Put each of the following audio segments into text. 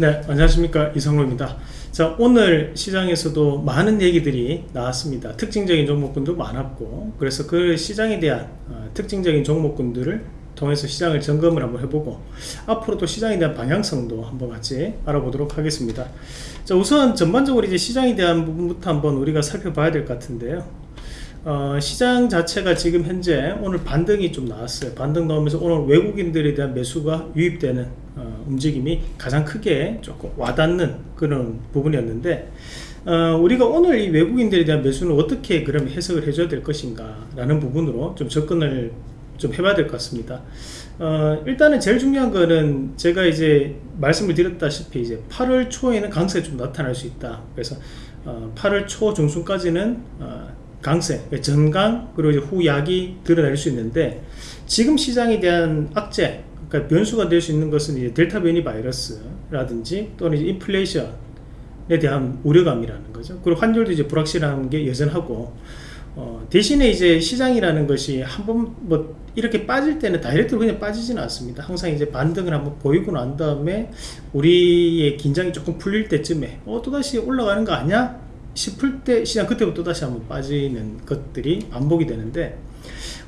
네 안녕하십니까. 이성로입니다. 자 오늘 시장에서도 많은 얘기들이 나왔습니다. 특징적인 종목군도 많았고 그래서 그 시장에 대한 어, 특징적인 종목군들을 통해서 시장을 점검을 한번 해보고 앞으로도 시장에 대한 방향성도 한번 같이 알아보도록 하겠습니다. 자 우선 전반적으로 이제 시장에 대한 부분부터 한번 우리가 살펴봐야 될 것 같은데요. 어, 시장 자체가 지금 현재 오늘 반등이 좀 나왔어요. 반등 나오면서 오늘 외국인들에 대한 매수가 유입되는 어, 움직임이 가장 크게 조금 와닿는 그런 부분이었는데 어, 우리가 오늘 이 외국인들에 대한 매수는 어떻게 그럼 해석을 해줘야 될 것인가 라는 부분으로 좀 접근을 좀 해봐야 될 것 같습니다. 어, 일단은 제일 중요한 거는 제가 이제 말씀을 드렸다시피 이제 8월 초에는 강세가 좀 나타날 수 있다. 그래서 8월 초 중순까지는 강세, 전강 그리고 후약이 드러날 수 있는데 지금 시장에 대한 악재, 그러니까 변수가 될 수 있는 것은 이제 델타 변이 바이러스라든지 또는 이제 인플레이션에 대한 우려감이라는 거죠. 그리고 환율도 이제 불확실한 게 여전하고 어, 대신에 이제 시장이라는 것이 한번 뭐 이렇게 빠질 때는 다이렉트로 그냥 빠지지는 않습니다. 항상 이제 반등을 한번 보이고 난 다음에 우리의 긴장이 조금 풀릴 때쯤에 어 또다시 올라가는 거 아니야? 싶을 때 시장 그때부터 다시 한번 빠지는 것들이 반복이 되는데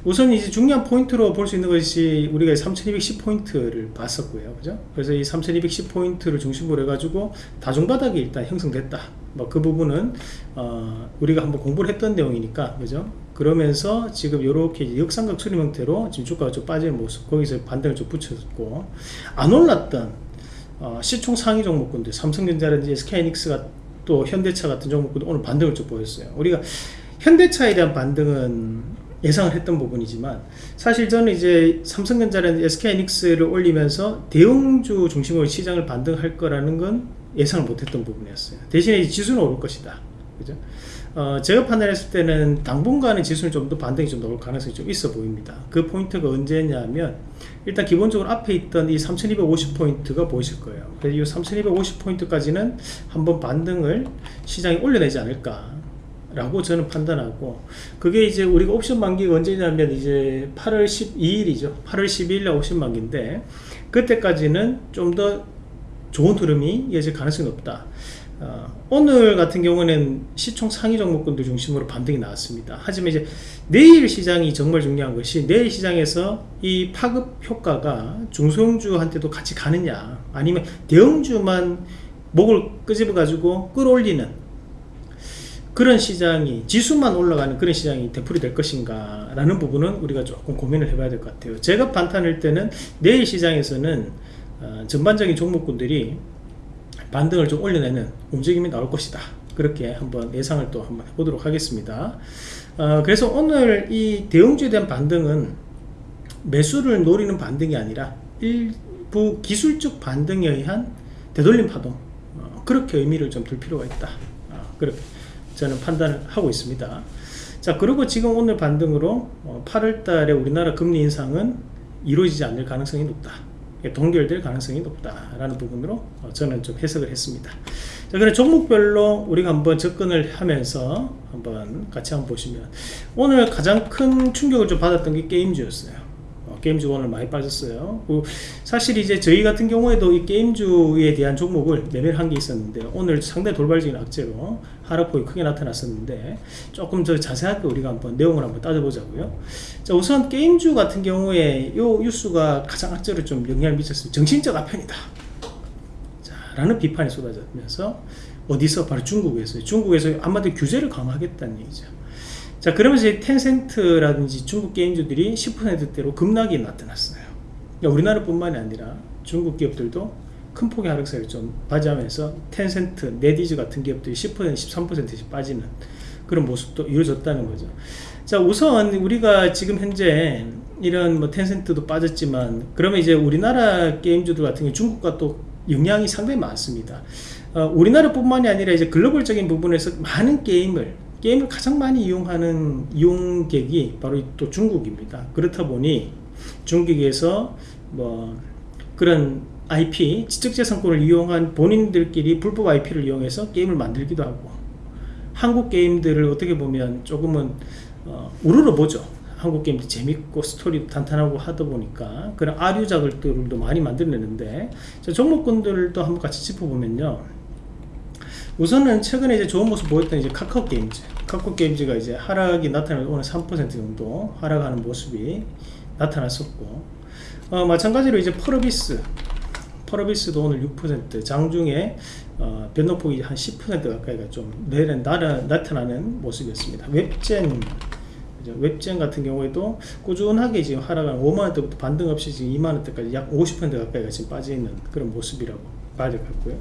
우선 이제 중요한 포인트로 볼 수 있는 것이 우리가 3210포인트를 봤었고요. 그죠? 그래서 이 3210포인트를 중심으로 해가지고 다중바닥이 일단 형성됐다. 뭐 그 부분은 어 우리가 한번 공부를 했던 내용이니까. 그죠? 그러면서 지금 이렇게 역삼각 추림 형태로 지금 주가가 좀 빠지는 모습 거기서 반등을 좀 붙였고 안 올랐던 어 시총 상위 종목군들 삼성전자라든지 SK이닉스가 또 현대차 같은 종목도 오늘 반등을 좀 보였어요. 우리가 현대차에 대한 반등은 예상을 했던 부분이지만 사실 저는 이제 삼성전자라는 SK이닉스를 올리면서 대형주 중심으로 시장을 반등할 거라는 건 예상을 못했던 부분이었어요. 대신에 지수는 오를 것이다. 그죠? 어, 제가 판단했을 때는 당분간은 지수는 좀 더 반등이 좀 나올 가능성이 좀 있어 보입니다. 그 포인트가 언제냐면 일단 기본적으로 앞에 있던 이 3250포인트가 보이실 거예요. 그래서 이 3250포인트까지는 한번 반등을 시장이 올려내지 않을까 라고 저는 판단하고 그게 이제 우리가 옵션 만기가 언제냐면 이제 8월 12일이죠. 8월 12일 날 옵션 만기인데 그때까지는 좀 더 좋은 흐름이 이어질 가능성이 높다. 어, 오늘 같은 경우는 시총 상위 종목군들 중심으로 반등이 나왔습니다. 하지만 이제 내일 시장이 정말 중요한 것이 내일 시장에서 이 파급 효과가 중소형주한테도 같이 가느냐 아니면 대형주만 목을 끄집어 가지고 끌어올리는 그런 시장이 지수만 올라가는 그런 시장이 되풀이 될 것인가 라는 부분은 우리가 조금 고민을 해봐야 될 것 같아요. 제가 판단할 때는 내일 시장에서는 어, 전반적인 종목군들이 반등을 좀 올려내는 움직임이 나올 것이다. 그렇게 한번 예상을 또 한번 해보도록 하겠습니다. 어, 그래서 오늘 이 대형주에 대한 반등은 매수를 노리는 반등이 아니라 일부 기술적 반등에 의한 되돌림 파동 어, 그렇게 의미를 좀 둘 필요가 있다. 어, 그렇게 저는 판단을 하고 있습니다. 자 그리고 지금 오늘 반등으로 8월달에 어, 우리나라 금리 인상은 이루어지지 않을 가능성이 높다 동결될 가능성이 높다라는 부분으로 어, 저는 좀 해석을 했습니다. 자, 그래 종목별로 우리가 한번 접근을 하면서 한번 같이 한번 보시면 오늘 가장 큰 충격을 좀 받았던 게 게임주였어요. 게임주가 오늘 많이 빠졌어요. 사실 이제 저희 같은 경우에도 이 게임주에 대한 종목을 매매를 한 게 있었는데 오늘 상당히 돌발적인 악재로 하락폭이 크게 나타났었는데 조금 더 자세하게 우리가 한번 내용을 한번 따져보자고요. 자 우선 게임주 같은 경우에 요 뉴스가 가장 악재로 좀 영향을 미쳤어요 정신적 아편이다. 자, 라는 비판이 쏟아지면서 어디서? 바로 중국에서 중국에서 아마도 규제를 강화하겠다는 얘기죠 자 그러면서 텐센트라든지 중국 게임주들이 10%대로 급락이 나타났어요. 그러니까 우리나라뿐만이 아니라 중국 기업들도 큰 폭의 하락세를 좀 맞이하면서 텐센트, 네디즈 같은 기업들이 10% 13%씩 빠지는 그런 모습도 이루어졌다는 거죠. 자 우선 우리가 지금 현재 이런 뭐 텐센트도 빠졌지만 그러면 이제 우리나라 게임주들 같은 경우 중국과 또 영향이 상당히 많습니다. 어, 우리나라뿐만이 아니라 이제 글로벌적인 부분에서 많은 게임을 게임을 가장 많이 이용하는 이용객이 바로 또 중국입니다. 그렇다 보니 중국에서 뭐 그런 IP 지적재산권을 이용한 본인들끼리 불법 IP를 이용해서 게임을 만들기도 하고 한국 게임들을 어떻게 보면 조금은 어, 우러러 보죠. 한국 게임도 재밌고 스토리도 탄탄하고 하다 보니까 그런 아류작들도 많이 만들어내는데 자, 종목군들도 한번 같이 짚어보면요 우선은 최근에 이제 좋은 모습 보였던 이제 카카오 게임즈. 카카오 게임즈가 이제 하락이 나타나는 오늘 3% 정도 하락하는 모습이 나타났었고 어, 마찬가지로 이제 펄어비스. 펄어비스도 오늘 6% 장중에 어, 변동폭이 한 10% 가까이가 좀 나라, 나타나는 모습이었습니다. 웹젠? 웹젠 같은 경우에도 꾸준하게 지금 하락한 5만원대부터 반등 없이 지금 2만원대까지 약 50% 가까이가 지금 빠져있는 그런 모습이라고 봐야 될 것 같고요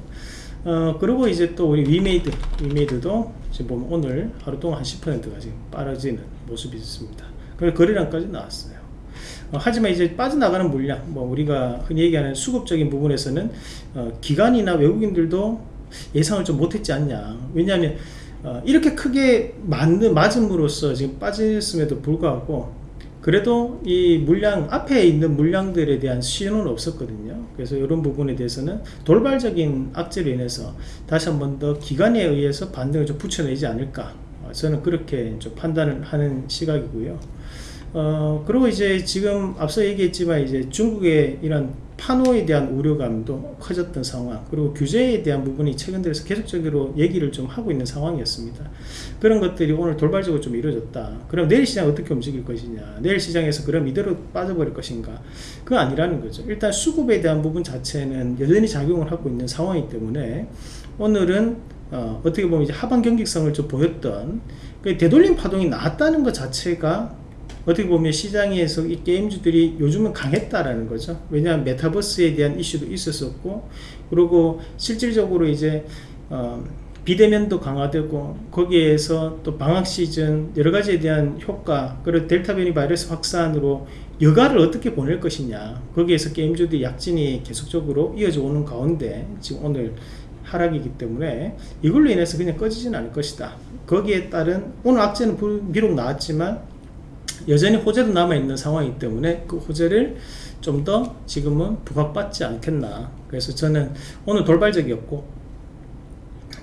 어, 그리고 이제 또 우리 위메이드 위메이드도 지금 보면 오늘 하루 동안 한 10%가 지금 빠져지는 모습이 있습니다. 그리고 거래량까지 나왔어요. 어, 하지만 이제 빠져나가는 물량 뭐 우리가 흔히 얘기하는 수급적인 부분에서는 어, 기관이나 외국인들도 예상을 좀 못했지 않냐. 왜냐하면 어, 이렇게 크게 맞는 맞음으로써 지금 빠졌음에도 불구하고 그래도 이 물량 앞에 있는 물량들에 대한 신호는 없었거든요. 그래서 이런 부분에 대해서는 돌발적인 악재로 인해서 다시 한 번 더 기관에 의해서 반등을 좀 붙여내지 않을까. 어, 저는 그렇게 좀 판단을 하는 시각이고요. 어, 그리고 이제 지금 앞서 얘기했지만 이제 중국의 이런 판호에 대한 우려감도 커졌던 상황 그리고 규제에 대한 부분이 최근 들어서 계속적으로 얘기를 좀 하고 있는 상황이었습니다. 그런 것들이 오늘 돌발적으로 좀 이루어졌다. 그럼 내일 시장 어떻게 움직일 것이냐? 내일 시장에서 그럼 이대로 빠져버릴 것인가? 그건 아니라는 거죠. 일단 수급에 대한 부분 자체는 여전히 작용을 하고 있는 상황이기 때문에 오늘은 어, 떻게 보면 이제 하반 경직성을 좀 보였던 그 되돌림 파동이 나왔다는 것 자체가 어떻게 보면 시장에서 이 게임주들이 요즘은 강했다라는 거죠. 왜냐하면 메타버스에 대한 이슈도 있었었고 그리고 실질적으로 이제 어, 비대면도 강화되고 거기에서 또 방학 시즌 여러 가지에 대한 효과 그리고 델타 변이 바이러스 확산으로 여가를 어떻게 보낼 것이냐. 거기에서 게임주들이 약진이 계속적으로 이어져 오는 가운데 지금 오늘 하락이기 때문에 이걸로 인해서 그냥 꺼지진 않을 것이다. 거기에 따른 오늘 악재는 비록 나왔지만 여전히 호재도 남아있는 상황이기 때문에 그 호재를 좀 더 지금은 부각받지 않겠나. 그래서 저는 오늘 돌발적이었고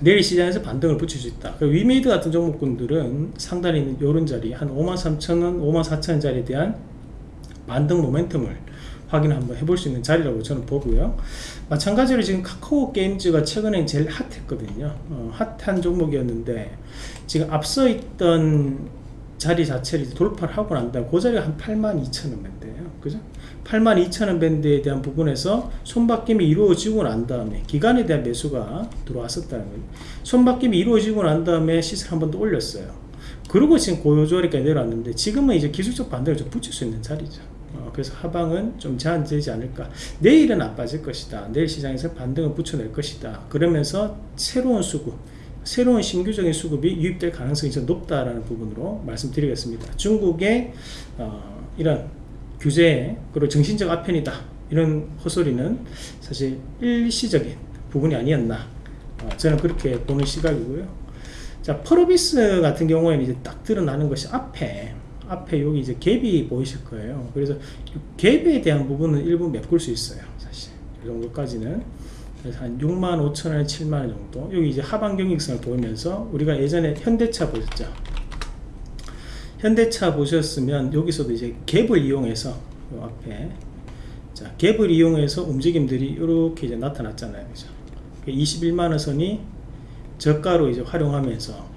내일 시장에서 반등을 붙일 수 있다. 위메이드 같은 종목군들은 상단에 있는 요런 자리 한 53,000원 54,000원 자리에 대한 반등 모멘텀을 확인 한번 해볼 수 있는 자리라고 저는 보고요. 마찬가지로 지금 카카오 게임즈가 최근에 제일 핫했거든요. 어, 핫한 종목이었는데 지금 앞서 있던 자리 자체를 돌파를 하고 난 다음에 그 자리가 한 82,000원 밴드예요. 그죠? 82,000원 밴드에 대한 부분에서 손바뀜이 이루어지고 난 다음에 기간에 대한 매수가 들어왔었다는 거예요. 손바뀜이 이루어지고 난 다음에 시세를 한번 더 올렸어요. 그리고 지금 고요조리까지 내려왔는데 지금은 이제 기술적 반등을 좀 붙일 수 있는 자리죠. 어, 그래서 하방은 좀 제한되지 않을까. 내일은 안 빠질 것이다. 내일 시장에서 반등을 붙여낼 것이다. 그러면서 새로운 수급 새로운 신규적인 수급이 유입될 가능성이 좀 높다라는 부분으로 말씀드리겠습니다. 중국의 어, 이런 규제 그리고 정신적 아편이다 이런 헛소리는 사실 일시적인 부분이 아니었나 어, 저는 그렇게 보는 시각이고요. 자 펄어비스 같은 경우에는 이제 딱 드러나는 것이 앞에 앞에 여기 이제 갭이 보이실 거예요. 그래서 갭에 대한 부분은 일부 메꿀 수 있어요. 사실 이 정도까지는 그래서 한 6만 5천 원, 7만 원 정도. 여기 이제 하반 경직성을 보이면서 우리가 예전에 현대차 보셨죠? 현대차 보셨으면 여기서도 이제 갭을 이용해서 요 앞에 자 갭을 이용해서 움직임들이 이렇게 이제 나타났잖아요, 그죠? 21만 원 선이 저가로 이제 활용하면서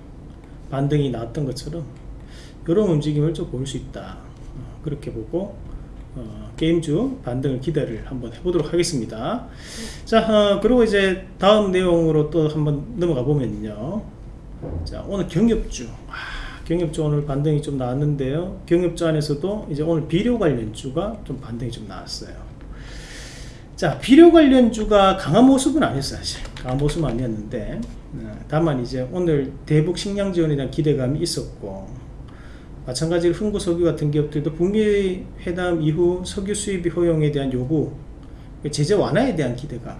반등이 나왔던 것처럼 이런 움직임을 좀 볼 수 있다. 어, 그렇게 보고 어, 게임주 반등을 기대를 한번 해보도록 하겠습니다. 자 어, 그리고 이제 다음 내용으로 또 한번 넘어가 보면요. 자 오늘 경협주. 아, 경협주 오늘 반등이 좀 나왔는데요. 경협주 안에서도 이제 오늘 비료 관련주가 좀 반등이 좀 나왔어요. 자 비료 관련주가 강한 모습은 아니었어요 사실. 강한 모습은 아니었는데 어, 다만 이제 오늘 대북 식량 지원에 대한 기대감이 있었고 마찬가지로 흥구 석유 같은 기업들도 북미 회담 이후 석유 수입 허용에 대한 요구 제재 완화에 대한 기대가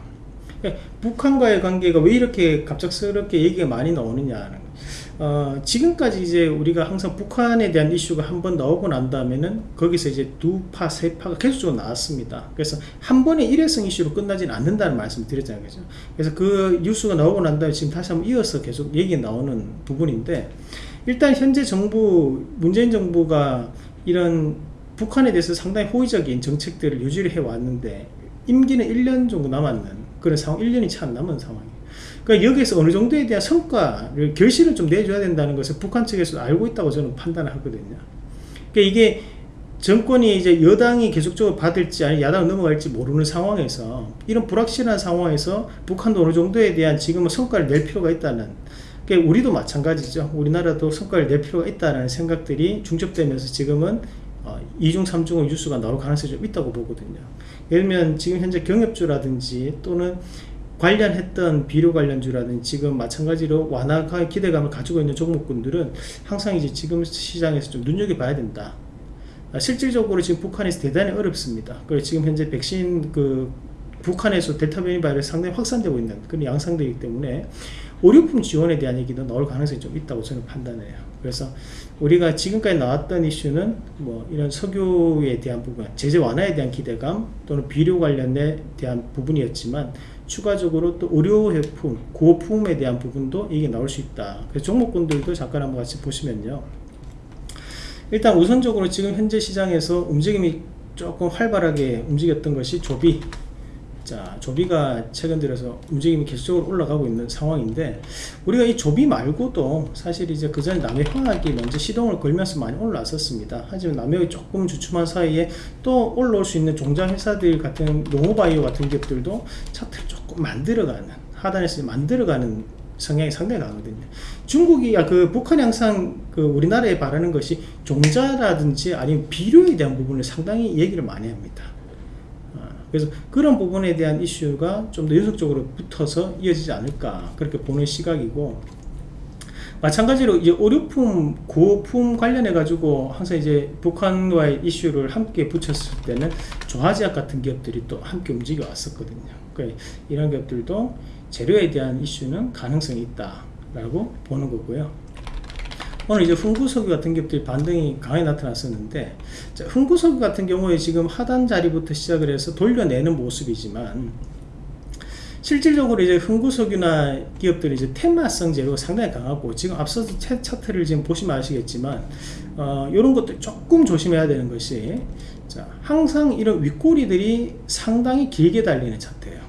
그러니까 북한과의 관계가 왜 이렇게 갑작스럽게 얘기가 많이 나오느냐 어, 지금까지 이제 우리가 항상 북한에 대한 이슈가 한 번 나오고 난 다음에는 거기서 이제 두 파, 세 파가 계속적으로 나왔습니다. 그래서 한 번에 일회성 이슈로 끝나지는 않는다는 말씀을 드렸잖아요. 그죠? 그래서 그 뉴스가 나오고 난 다음에 지금 다시 한번 이어서 계속 얘기 나오는 부분인데 일단 현재 정부 문재인 정부가 이런 북한에 대해서 상당히 호의적인 정책들을 유지를 해왔는데 임기는 1년 정도 남았는 그런 상황 1년이 채 안 남은 상황이에요. 그러니까 여기서 어느 정도에 대한 성과를 결실을 좀 내줘야 된다는 것을 북한 측에서 알고 있다고 저는 판단을 하거든요. 그러니까 이게 정권이 이제 여당이 계속적으로 받을지 아니 야당 넘어갈지 모르는 상황에서 이런 불확실한 상황에서 북한도 어느 정도에 대한 지금은 성과를 낼 필요가 있다는 그러니까 우리도 마찬가지죠. 우리나라도 성과를 낼 필요가 있다는 생각들이 중첩되면서 지금은 어, 2중 3중의 뉴스가 나올 가능성이 좀 있다고 보거든요. 예를 들면 지금 현재 경협주라든지 또는 관련했던 비료 관련주라든지 지금 마찬가지로 완화의 기대감을 가지고 있는 종목군들은 항상 이제 지금 시장에서 좀 눈여겨봐야 된다. 아, 실질적으로 지금 북한에서 대단히 어렵습니다. 그리고 지금 현재 백신 그 북한에서 델타 변이 바이러스 상당히 확산되고 있는 그런 양상되기 때문에 의료품 지원에 대한 얘기도 나올 가능성이 좀 있다고 저는 판단해요. 그래서 우리가 지금까지 나왔던 이슈는 뭐 이런 석유에 대한 부분, 제재 완화에 대한 기대감 또는 비료 관련에 대한 부분이었지만 추가적으로 또 의료해품, 고품에 대한 부분도 이게 나올 수 있다. 그래서 종목군들도 잠깐 한번 같이 보시면요. 일단 우선적으로 지금 현재 시장에서 움직임이 조금 활발하게 움직였던 것이 조비 자 조비가 최근 들어서 움직임이 계속적으로 올라가고 있는 상황인데 우리가 이 조비 말고도 사실 이제 그 전에 남해 화학이 먼저 시동을 걸면서 많이 올라왔었습니다 하지만 남해화학이 조금 주춤한 사이에 또 올라올 수 있는 종자 회사들 같은 농호바이오 같은 기업들도 차트를 조금 만들어가는 하단에서 만들어가는 성향이 상당히 강하거든요. 중국이 아, 그 북한이 항상 그 우리나라에 바라는 것이 종자라든지 아니면 비료에 대한 부분을 상당히 얘기를 많이 합니다. 아, 그래서 그런 부분에 대한 이슈가 좀 더 연속적으로 붙어서 이어지지 않을까 그렇게 보는 시각이고 마찬가지로 이제 의료품 고품 관련해 가지고 항상 이제 북한과의 이슈를 함께 붙였을 때는 조화제약 같은 기업들이 또 함께 움직여 왔었거든요. 그러니까 이런 기업들도 재료에 대한 이슈는 가능성이 있다 라고 보는 거고요 오늘 이제 흥구석유 같은 기업들이 반등이 강하게 나타났었는데 자, 흥구석유 같은 경우에 지금 하단 자리부터 시작을 해서 돌려내는 모습이지만 실질적으로 이제 흥구석유나 기업들이 이제 테마성 재료가 상당히 강하고 지금 앞서서 차트를 지금 보시면 아시겠지만 어, 이런 것들 조금 조심해야 되는 것이 자, 항상 이런 윗꼬리들이 상당히 길게 달리는 차트예요.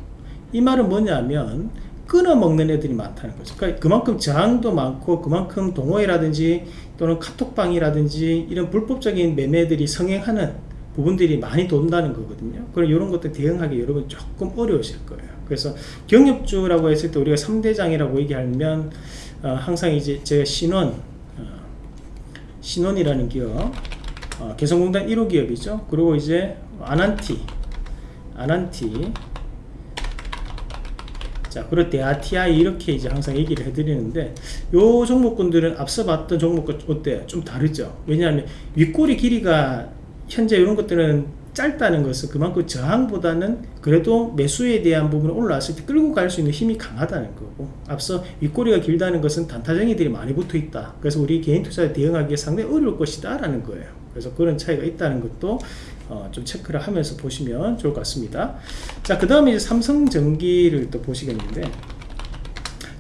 이 말은 뭐냐면 끊어 먹는 애들이 많다는 거죠. 그러니까 그만큼 저항도 많고 그만큼 동호회라든지 또는 카톡방이라든지 이런 불법적인 매매들이 성행하는 부분들이 많이 돈다는 거거든요. 그럼 이런 것들 대응하기 여러분 조금 어려우실 거예요. 그래서 경협주라고 했을 때 우리가 3대장이라고 얘기하면 어, 항상 이제 제가 신원 어, 신원이라는 기업 어, 개성공단 1호 기업이죠. 그리고 이제 아난티 아난티 자, 그리고 대아티아이 이렇게 이제 항상 얘기를 해드리는데 요 종목군들은 앞서 봤던 종목과 어때요? 좀 다르죠. 왜냐하면 윗꼬리 길이가 현재 이런 것들은 짧다는 것은 그만큼 저항보다는 그래도 매수에 대한 부분을 올라왔을 때 끌고 갈 수 있는 힘이 강하다는 거고 앞서 윗꼬리가 길다는 것은 단타쟁이들이 많이 붙어 있다 그래서 우리 개인 투자에 대응하기에 상당히 어려울 것이다 라는 거예요 그래서 그런 차이가 있다는 것도 어, 좀 체크를 하면서 보시면 좋을 것 같습니다. 자 그 다음에 이제 삼성전기를 또 보시겠는데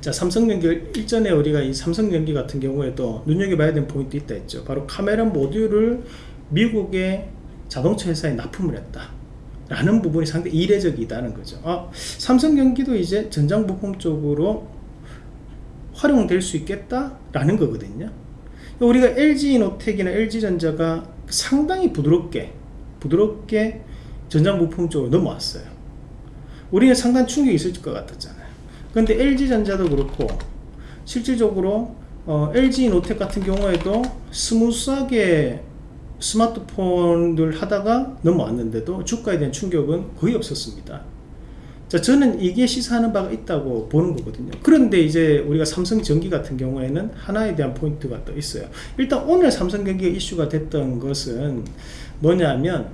자 삼성전기 일전에 우리가 이 삼성전기 같은 경우에도 눈여겨봐야 되는 포인트 있다 했죠. 바로 카메라 모듈을 미국의 자동차 회사에 납품을 했다. 라는 부분이 상당히 이례적이다는 거죠. 아, 삼성전기도 이제 전장 부품 쪽으로 활용될 수 있겠다 라는 거거든요. 우리가 LG노텍이나 LG전자가 상당히 부드럽게 부드럽게 전장부품 쪽으로 넘어왔어요. 우리는 상당히 충격이 있을 것 같았잖아요. 근데 LG전자도 그렇고 실질적으로 어, LG이노텍 같은 경우에도 smooth하게 스마트폰을 하다가 넘어왔는데도 주가에 대한 충격은 거의 없었습니다. 자 저는 이게 시사하는 바가 있다고 보는 거거든요. 그런데 이제 우리가 삼성전기 같은 경우에는 하나에 대한 포인트가 또 있어요. 일단 오늘 삼성전기가 이슈가 됐던 것은 뭐냐면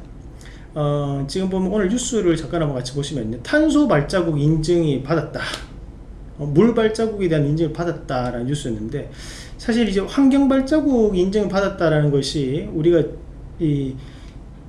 어, 지금 보면 오늘 뉴스를 잠깐 한번 같이 보시면요. 탄소 발자국 인증이 받았다. 어, 물 발자국에 대한 인증을 받았다라는 뉴스였는데 사실 이제 환경 발자국 인증을 받았다라는 것이 우리가 이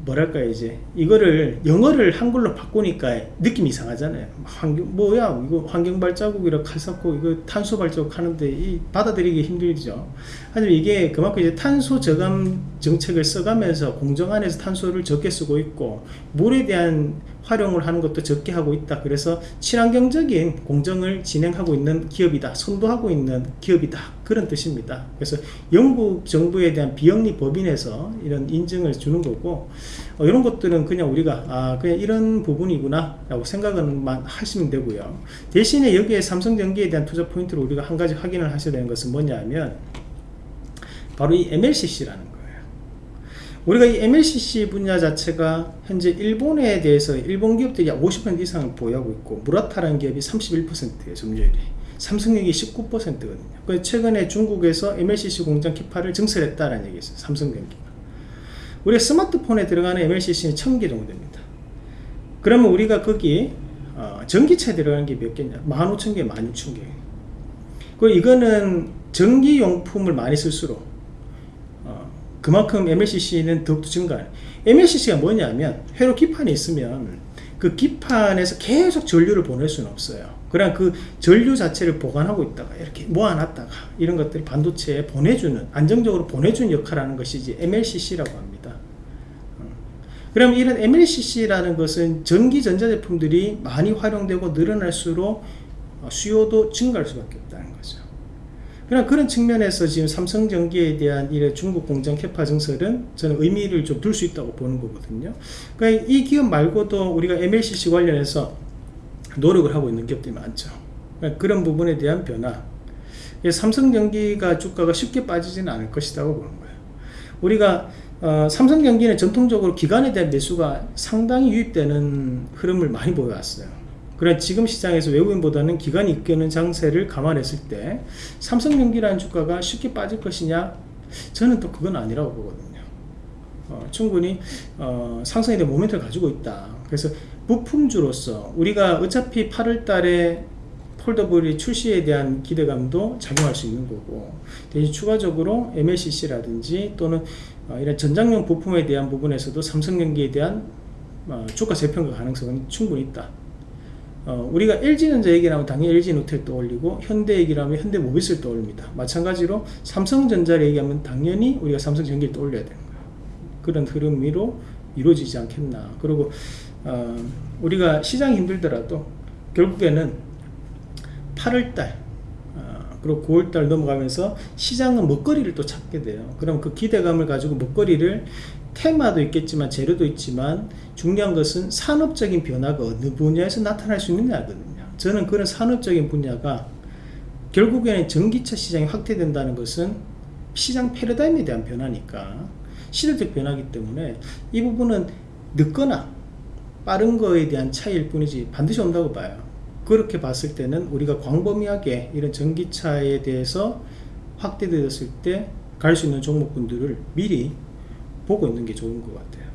뭐랄까 이제 이거를 영어를 한글로 바꾸니까 느낌이 이상하잖아요. 환경 뭐야 이거 환경 발자국이라 칼 쌓고 이거 탄소 발자국 하는데 이 받아들이기 힘들죠. 하지만 이게 그만큼 이제 탄소 저감 정책을 써가면서 공정 안에서 탄소를 적게 쓰고 있고 물에 대한 활용을 하는 것도 적게 하고 있다. 그래서 친환경적인 공정을 진행하고 있는 기업이다. 선도하고 있는 기업이다. 그런 뜻입니다. 그래서 영국 정부에 대한 비영리 법인에서 이런 인증을 주는 거고 어, 이런 것들은 그냥 우리가 아 그냥 이런 부분이구나 라고 생각만 하시면 되고요. 대신에 여기에 삼성전기에 대한 투자 포인트로 우리가 한 가지 확인을 하셔야 되는 것은 뭐냐 하면 바로 이 MLCC라는 우리가 이 MLCC 분야 자체가 현재 일본에 대해서 일본 기업들이 약50% 이상을 보유하고 있고 무라타라는 기업이 31%예요 점유율이. 삼성전기 19%거든요. 최근에 중국에서 MLCC 공장 키파를 증설했다는 얘기 있어요 삼성전기가. 우리가 스마트폰에 들어가는 MLCC는 1000개 정도 됩니다. 그러면 우리가 거기 어, 전기차 들어가는 게 몇 개냐? 15,000개 16,000개. 그 이거는 전기용품을 많이 쓸수록 어, 그만큼 MLCC는 더욱더 증가해요 MLCC가 뭐냐면 회로 기판이 있으면 그 기판에서 계속 전류를 보낼 수는 없어요. 그냥 그 전류 자체를 보관하고 있다가 이렇게 모아놨다가 이런 것들을 반도체에 보내주는 안정적으로 보내주는 역할을 하는 것이 이제 MLCC라고 합니다. 그럼 이런 MLCC라는 것은 전기 전자제품들이 많이 활용되고 늘어날수록 수요도 증가할 수밖에 거죠 그냥 그런 측면에서 지금 삼성전기에 대한 이 중국 공장 캐파 증설은 저는 의미를 좀 둘 수 있다고 보는 거거든요. 그러니까 이 기업 말고도 우리가 MLCC 관련해서 노력을 하고 있는 기업들이 많죠. 그러니까 그런 부분에 대한 변화. 삼성전기가 주가가 쉽게 빠지지는 않을 것이라고 보는 거예요. 우리가 어, 삼성전기는 전통적으로 기관에 대한 매수가 상당히 유입되는 흐름을 많이 보여왔어요 그래 지금 시장에서 외국인보다는 기관이 이끄는 장세를 감안했을 때 삼성전기라는 주가가 쉽게 빠질 것이냐? 저는 또 그건 아니라고 보거든요. 어, 충분히 어, 상승에 대한 모멘트를 가지고 있다. 그래서 부품주로서 우리가 어차피 8월 달에 폴더블이 출시에 대한 기대감도 작용할 수 있는 거고 대신 추가적으로 MLCC라든지 또는 어, 이런 전장용 부품에 대한 부분에서도 삼성전기에 대한 어, 주가 재평가 가능성은 충분히 있다 어, 우리가 LG전자 얘기하면 당연히 LG노텔 떠올리고 현대 얘기를 면 현대모비스를 떠올립니다. 마찬가지로 삼성전자를 얘기하면 당연히 우리가 삼성전기를 떠올려야 되는 거예요 그런 흐름으로 이루어지지 않겠나. 그리고 어, 우리가 시장이 힘들더라도 결국에는 8월달 어, 그리고 9월달 넘어가면서 시장은 먹거리를 또 찾게 돼요. 그럼 그 기대감을 가지고 먹거리를 테마도 있겠지만 재료도 있지만 중요한 것은 산업적인 변화가 어느 분야에서 나타날 수 있느냐거든요. 저는 그런 산업적인 분야가 결국에는 전기차 시장이 확대된다는 것은 시장 패러다임에 대한 변화니까 시대적 변화기 때문에 이 부분은 늦거나 빠른 거에 대한 차이일 뿐이지 반드시 온다고 봐요. 그렇게 봤을 때는 우리가 광범위하게 이런 전기차에 대해서 확대되었을 때 갈 수 있는 종목군들을 미리 보고 있는 게 좋은 것 같아요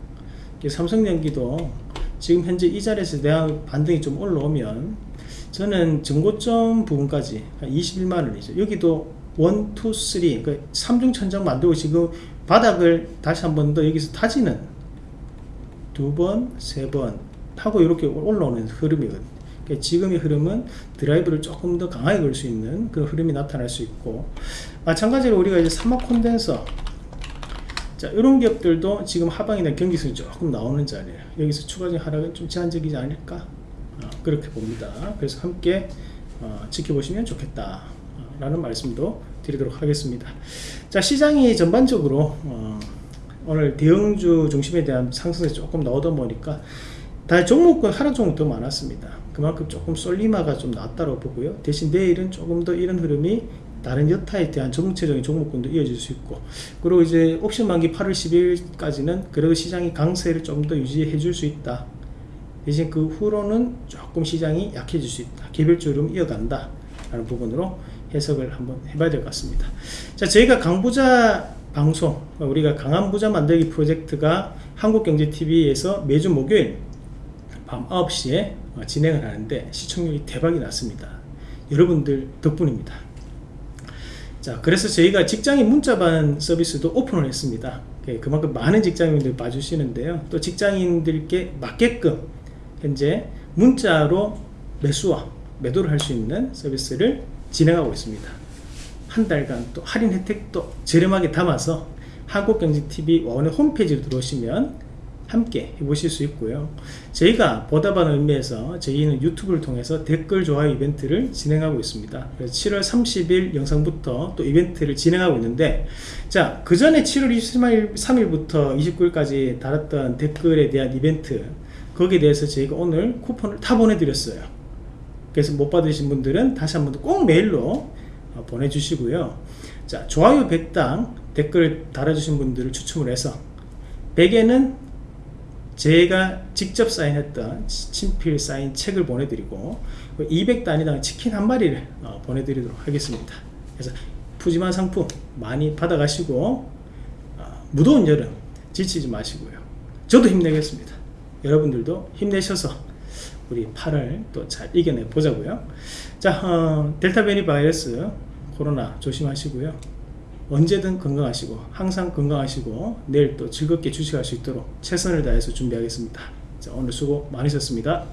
삼성전기도 지금 현재 이 자리에서 대한 반등이 좀 올라오면 저는 정고점 부분까지 21만원이죠 여기도 1, 2, 3 그러니까 3중 천장 만들고 지금 바닥을 다시 한 번 더 여기서 타지는 두 번, 세 번 하고 이렇게 올라오는 흐름이거든요. 그러니까 지금의 흐름은 드라이브를 조금 더 강하게 걸 수 있는 그런 흐름이 나타날 수 있고 마찬가지로 우리가 이제 사막 콘덴서 자 이런 기업들도 지금 하방이나 경기성이 조금 나오는 자리에요. 여기서 추가적인 하락은 좀 제한적이지 않을까? 어, 그렇게 봅니다. 그래서 함께 어, 지켜보시면 좋겠다 라는 말씀도 드리도록 하겠습니다. 자 시장이 전반적으로 어, 오늘 대형주 중심에 대한 상승이 조금 나오다 보니까 다 종목군 하락 종목 더 많았습니다. 그만큼 조금 쏠리마가 좀 낫다고 보고요. 대신 내일은 조금 더 이런 흐름이 다른 여타에 대한 정체적인 종목군도 이어질 수 있고 그리고 이제 옵션 만기 8월 10일까지는 그래도 시장이 강세를 좀 더 유지해 줄 수 있다. 대신 그 후로는 조금 시장이 약해질 수 있다. 흐름 이어간다 라는 부분으로 해석을 한번 해봐야 될 것 같습니다. 자 저희가 강부자 방송 우리가 강한 부자 만들기 프로젝트가 한국경제TV에서 매주 목요일 밤 9시에 진행을 하는데 시청률이 대박이 났습니다. 여러분들 덕분입니다 자 그래서 저희가 직장인 문자반 서비스도 오픈을 했습니다 예, 그만큼 많은 직장인들 봐주시는데요. 또 직장인들께 맞게끔 현재 문자로 매수와 매도를 할 수 있는 서비스를 진행하고 있습니다. 한 달간 또 할인 혜택도 저렴하게 담아서 한국경제TV 원의 홈페이지로 들어오시면 함께 해보실 수 있고요. 저희가 보답하는 의미에서 저희는 유튜브를 통해서 댓글 좋아요 이벤트를 진행하고 있습니다. 그래서 7월 30일 영상부터 또 이벤트를 진행하고 있는데 자, 그 전에 7월 23일부터 29일까지 달았던 댓글에 대한 이벤트 거기에 대해서 저희가 오늘 쿠폰을 다 보내드렸어요. 그래서 못 받으신 분들은 다시 한번더꼭 메일로 어, 보내주시고요. 자, 좋아요 100당 댓글 달아주신 분들을 추첨을 해서 100에는 제가 직접 사인했던 친필 사인 책을 보내드리고 200단위당 치킨 한 마리를 어, 보내드리도록 하겠습니다. 그래서 푸짐한 상품 많이 받아가시고 어, 무더운 여름 지치지 마시고요. 저도 힘내겠습니다. 여러분들도 힘내셔서 우리 8월 또 잘 이겨내 보자고요. 자, 어, 델타 변이 바이러스 코로나 조심하시고요. 언제든 건강하시고 항상 건강하시고 내일 또 즐겁게 주식할 수 있도록 최선을 다해서 준비하겠습니다. 자, 오늘 수고 많으셨습니다.